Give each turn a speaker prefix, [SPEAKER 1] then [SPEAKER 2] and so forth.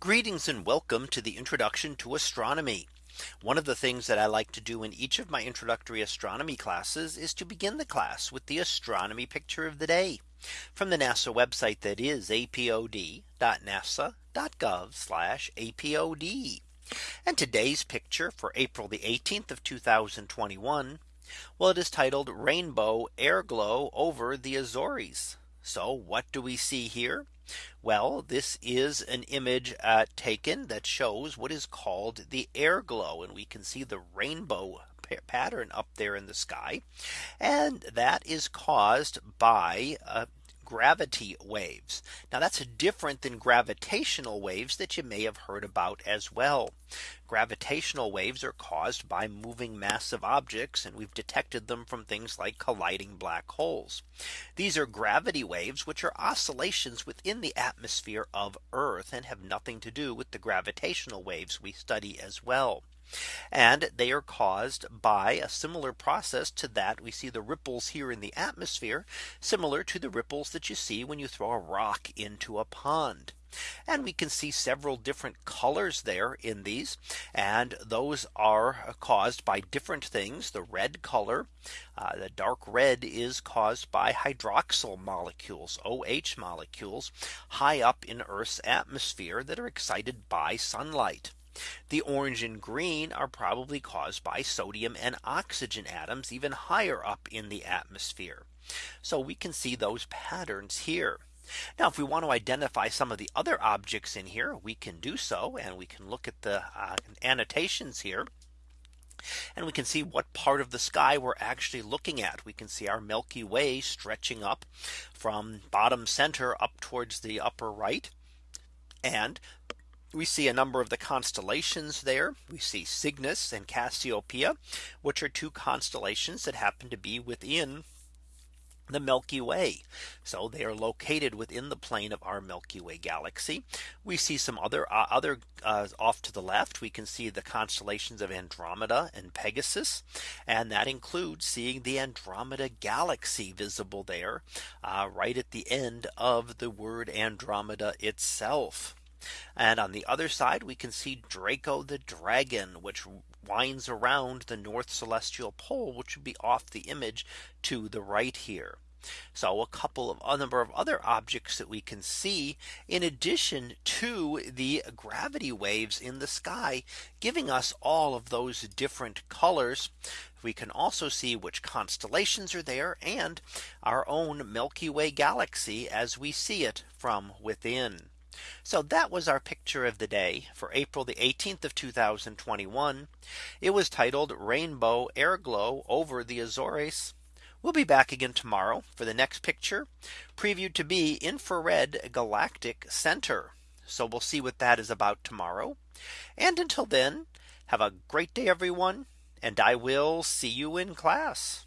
[SPEAKER 1] Greetings and welcome to the introduction to astronomy. One of the things that I like to do in each of my introductory astronomy classes is to begin the class with the astronomy picture of the day from the NASA website that is apod.nasa.gov apod. And today's picture for April the 18th of 2021. Well, it is titled Rainbow Air Glow over the Azores. So what do we see here? Well, this is an image uh, taken that shows what is called the air glow. And we can see the rainbow pattern up there in the sky. And that is caused by uh, gravity waves. Now that's different than gravitational waves that you may have heard about as well. Gravitational waves are caused by moving massive objects and we've detected them from things like colliding black holes. These are gravity waves which are oscillations within the atmosphere of Earth and have nothing to do with the gravitational waves we study as well. And they are caused by a similar process to that we see the ripples here in the atmosphere, similar to the ripples that you see when you throw a rock into a pond. And we can see several different colors there in these. And those are caused by different things. The red color, uh, the dark red is caused by hydroxyl molecules, OH molecules high up in Earth's atmosphere that are excited by sunlight. The orange and green are probably caused by sodium and oxygen atoms even higher up in the atmosphere. So we can see those patterns here. Now if we want to identify some of the other objects in here we can do so and we can look at the uh, annotations here and we can see what part of the sky we're actually looking at. We can see our Milky Way stretching up from bottom center up towards the upper right and we see a number of the constellations there. We see Cygnus and Cassiopeia, which are two constellations that happen to be within the Milky Way. So they are located within the plane of our Milky Way galaxy. We see some other uh, other uh, off to the left. We can see the constellations of Andromeda and Pegasus. And that includes seeing the Andromeda galaxy visible there uh, right at the end of the word Andromeda itself. And on the other side, we can see Draco the dragon, which winds around the North Celestial Pole, which would be off the image to the right here. So a couple of a number of other objects that we can see in addition to the gravity waves in the sky, giving us all of those different colors. We can also see which constellations are there and our own Milky Way galaxy as we see it from within. So that was our picture of the day for April the 18th of 2021. It was titled Rainbow Airglow over the Azores. We'll be back again tomorrow for the next picture previewed to be infrared galactic center. So we'll see what that is about tomorrow. And until then, have a great day, everyone. And I will see you in class.